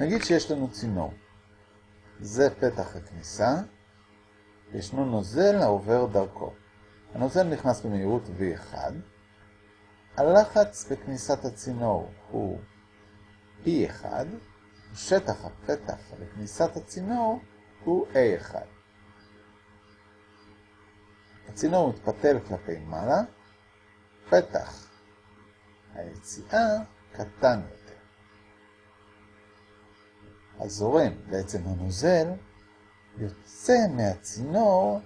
נגיד שיש לנו צינור. זה פתח הכניסה, ישנו נוזל העובר דרכו. הנוזל נכנס במהירות V1. הלחץ בכניסת הצינור הוא P1, שטח הפתח לכניסת הצינור הוא A1. הצינור מתפתל כלפי מעלה, פתח היציאה קטן יותר. הזורם, בעצם הנוזל, יוצא מהצינור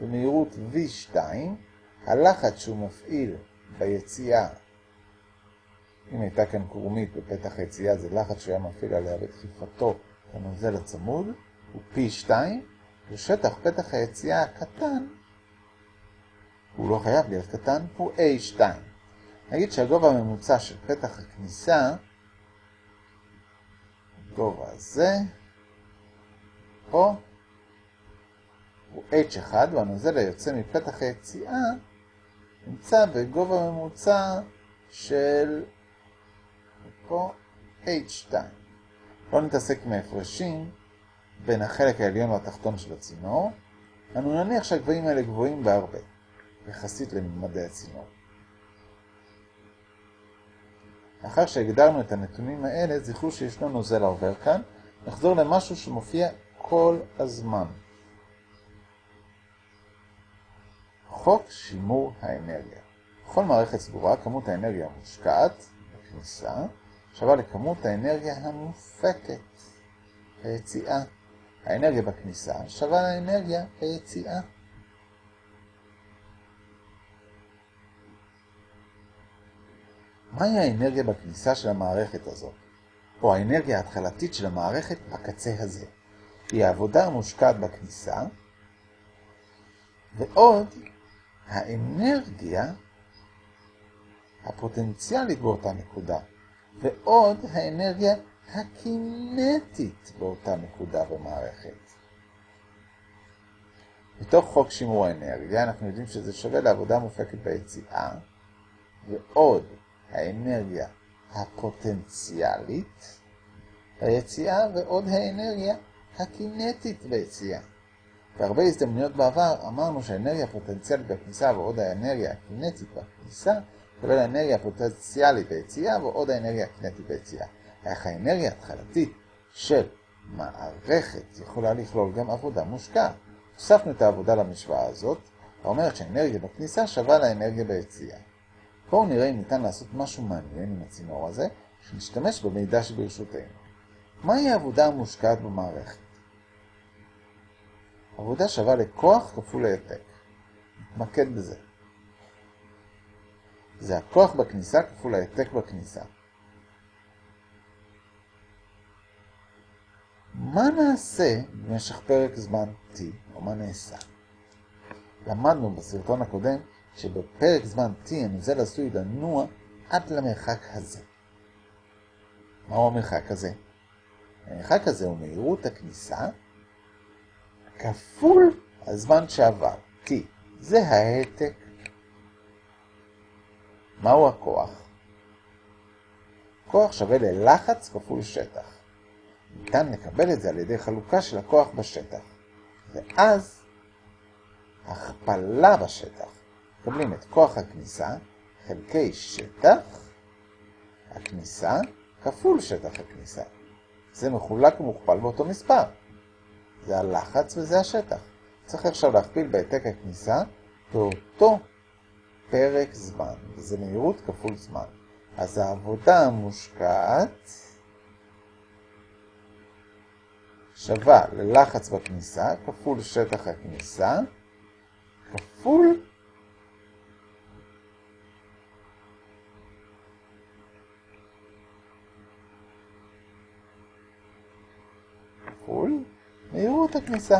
במהירות V2, הלחץ שהוא מפעיל ביציאה, אם הייתה כאן קרומית בפתח היציאה, זה לחץ שהוא היה מפעיל עליה בדחיפתו הנוזל הצמוד, הוא P2, ושטח פתח היציאה הקטן, הוא לא חייב להיות קטן, הוא A2. נגיד שהגובה הממוצע של פתח הכניסה, גובה הזה, פה, הוא H1, והנוזל היוצא מפתח היציאה נמצא בגובה ממוצע של פה H2. לא נתעסק עם ההפרשים בין החלק העליון והתחתון של הצינור, אנו נניח שהגבהים האלה גבוהים בהרבה, יחסית לממדי הצינור. לאחר שהגדרנו את הנתונים האלה, זכרו שישנו נוזל העובר כאן, נחזור למשהו שמופיע כל הזמן. חוק שימור האנרגיה. בכל מערכת סגורה, כמות האנרגיה המושקעת בכניסה שווה לכמות האנרגיה המופקת ביציאה. האנרגיה בכניסה שווה לאנרגיה ביציאה. מהי האנרגיה בכניסה של המערכת הזאת? או האנרגיה ההתחלתית של המערכת בקצה הזה? היא העבודה המושקעת בכניסה, ועוד האנרגיה הפוטנציאלית באותה נקודה, ועוד האנרגיה הקינטית באותה נקודה במערכת. מתוך חוק שימור האנרגיה אנחנו יודעים שזה שווה לעבודה מופקת ביציאה, ועוד האנרגיה הפוטנציאלית ביציאה, ועוד האנרגיה הקינטית ביציאה. בהרבה הזדמנויות בעבר אמרנו שהאנרגיה הפוטנציאלית בכניסה ועוד האנרגיה הקינטית בכניסה כולל האנרגיה הפוטנציאלית ביציאה ועוד האנרגיה הקינטית ביציאה. איך האנרגיה התחלתית של מערכת יכולה לכלול גם עבודה מושקעת. הוספנו את העבודה למשוואה הזאת, האומרת שהאנרגיה בכניסה שווה לאנרגיה ביציאה. בואו נראה אם ניתן לעשות משהו מעניין עם הצינור הזה, שנשתמש במידע שברשותנו. מהי העבודה המושקעת במערכת? עבודה שווה לכוח כפול העתק. נתמקד בזה. זה הכוח בכניסה כפול העתק בכניסה. מה נעשה במשך פרק זמן T, או מה נעשה? למדנו בסרטון הקודם שבפרק זמן T הנוזל עשוי לנוע עד למרחק הזה. מהו המרחק הזה? המרחק הזה הוא מהירות הכניסה כפול הזמן שעבר, T. זה העתק. מהו הכוח? כוח שווה ללחץ כפול שטח. ניתן לקבל את זה על ידי חלוקה של הכוח בשטח. ואז הכפלה בשטח. מקבלים את כוח הכניסה חלקי שטח הכניסה כפול שטח הכניסה. זה מחולק ומוכפל באותו מספר. זה הלחץ וזה השטח. צריך עכשיו להכפיל בהעתק הכניסה באותו פרק זמן, וזה מהירות כפול זמן. אז העבודה המושקעת שווה ללחץ בכניסה כפול שטח הכניסה כפול כפול מהירות הכניסה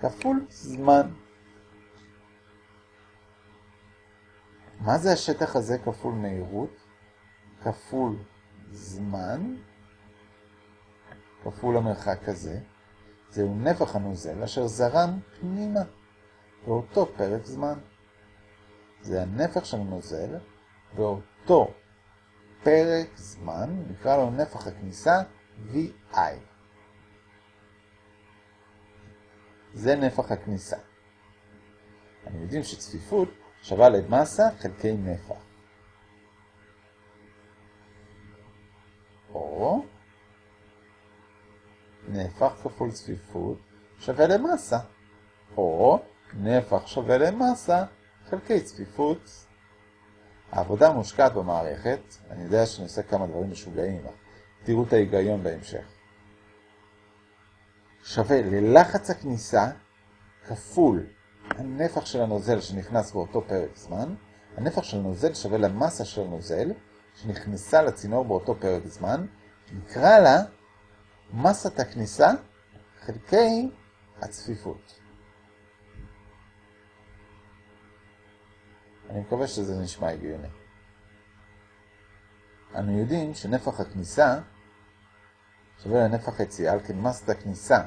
כפול זמן. מה זה השטח הזה כפול מהירות? כפול זמן כפול המרחק הזה. זהו נפח הנוזל אשר זרם פנימה באותו פרק זמן. זה הנפח של הנוזל באותו פרק זמן, נקרא לו נפח הכניסה VI. זה נפח הכניסה. אנחנו יודעים שצפיפות שווה למסה חלקי נפח. או נפח כפול צפיפות שווה למסה. או נפח שווה למסה חלקי צפיפות. העבודה מושקעת במערכת, אני יודע שאני עושה כמה דברים משוגעים, תראו את ההיגיון בהמשך. שווה ללחץ הכניסה כפול הנפח של הנוזל שנכנס באותו פרק זמן, הנפח של הנוזל שווה למסה של הנוזל שנכנסה לצינור באותו פרק זמן, נקרא לה מסת הכניסה חלקי הצפיפות. אני מקווה שזה נשמע הגיוני. אנו יודעים שנפח הכניסה שווה לנפח היציאה, על כן מסת הכניסה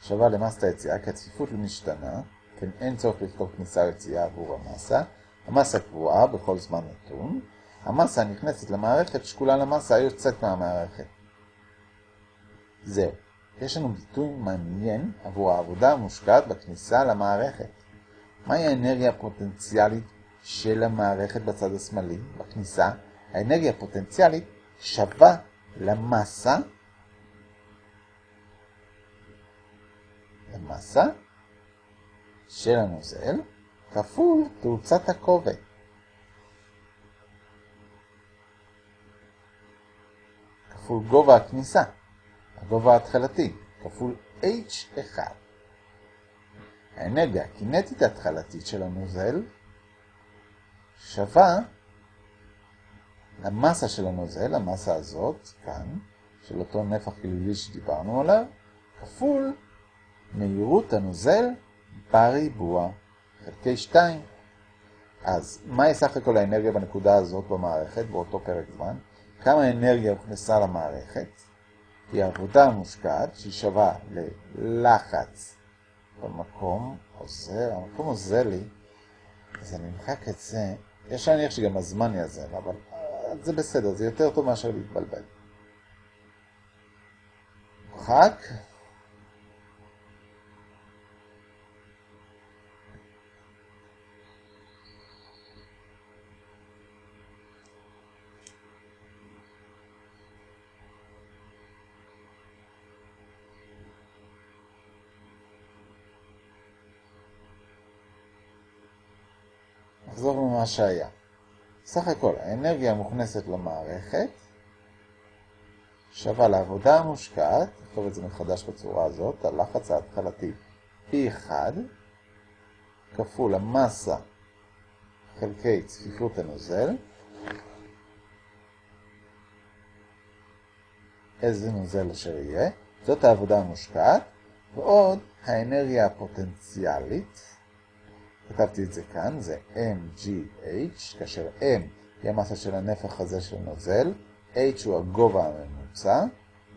שווה למסת היציאה, כי הצפיפות לא משתנה, כן אין צורך לכתוב כניסה ויציאה עבור המסה. המסה קבועה בכל זמן נתון. המסה הנכנסת למערכת שקולה למסה היוצאת מהמערכת. זהו. יש לנו ביטוי מעניין עבור העבודה המושקעת בכניסה למערכת. מהי האנרגיה הפוטנציאלית של המערכת בצד השמאלי, בכניסה? האנרגיה הפוטנציאלית שווה למסה, למסה של הנוזל כפול תאוצת הכובד. כפול גובה הכניסה, הגובה ההתחלתי, כפול H1. האנרגיה הקינטית ההתחלתית של הנוזל שווה למסה של הנוזל, המסה הזאת, כאן, של אותו נפח גלילי שדיברנו עליו, כפול מהירות הנוזל בריבוע חלקי 2. אז מהי סך הכל האנרגיה בנקודה הזאת במערכת, באותו פרק זמן? כמה אנרגיה הוכנסה למערכת? היא עבודה מושקעת שהיא שווה ללחץ במקום עוזר, המקום עוזר לי, אז אני אמחק את זה. יש להניח שגם הזמן יעזר, אבל זה בסדר, זה יותר טוב מאשר להתבלבל. מוחק. נחזור למה שהיה. סך הכל, האנרגיה המוכנסת למערכת שווה לעבודה המושקעת, נכתוב את זה מחדש בצורה הזאת, הלחץ ההתחלתי P1 כפול המסה חלקי צפיפות הנוזל, איזה נוזל אשר יהיה, זאת העבודה המושקעת, ועוד האנרגיה הפוטנציאלית, כתבתי את זה כאן, זה MGH, כאשר M היא המסה של הנפח הזה של נוזל, H הוא הגובה הממוצע,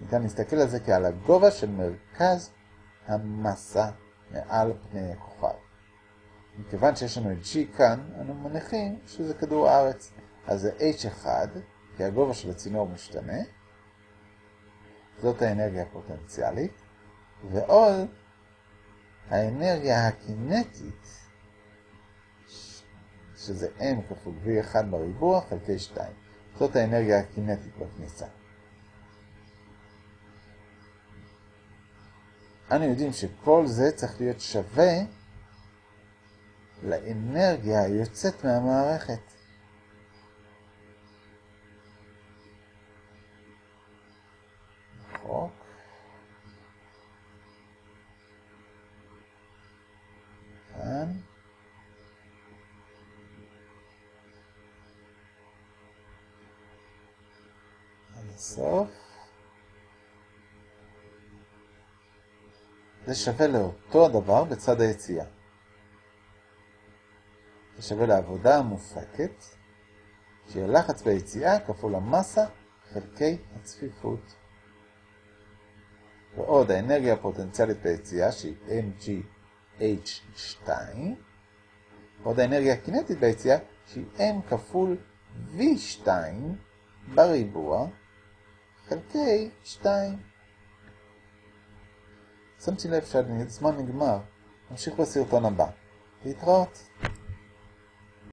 ניתן להסתכל על זה כעל הגובה של מרכז המסה מעל פני הכוכב. מכיוון שיש לנו את G כאן, אנו מניחים שזה כדור הארץ. אז זה H1, כי הגובה של הצינור משתנה, זאת האנרגיה הפוטנציאלית, ועוד האנרגיה הקינטית, שזה m כפול v1 בריבוע חלקי 2. זאת האנרגיה הקינטית בכניסה. אנו יודעים שכל זה צריך להיות שווה לאנרגיה היוצאת מהמערכת. חוק. כאן. הסוף. זה שווה לאותו הדבר בצד היציאה. זה שווה לעבודה המופקת, שהיא הלחץ ביציאה כפול המסה חלקי הצפיפות. ועוד האנרגיה הפוטנציאלית ביציאה שהיא mgh2, ועוד האנרגיה הקינטית ביציאה שהיא m כפול v2 בריבוע חלקי 2. שמתי לב שהזמן נגמר. נמשיך בסרטון הבא. להתראות.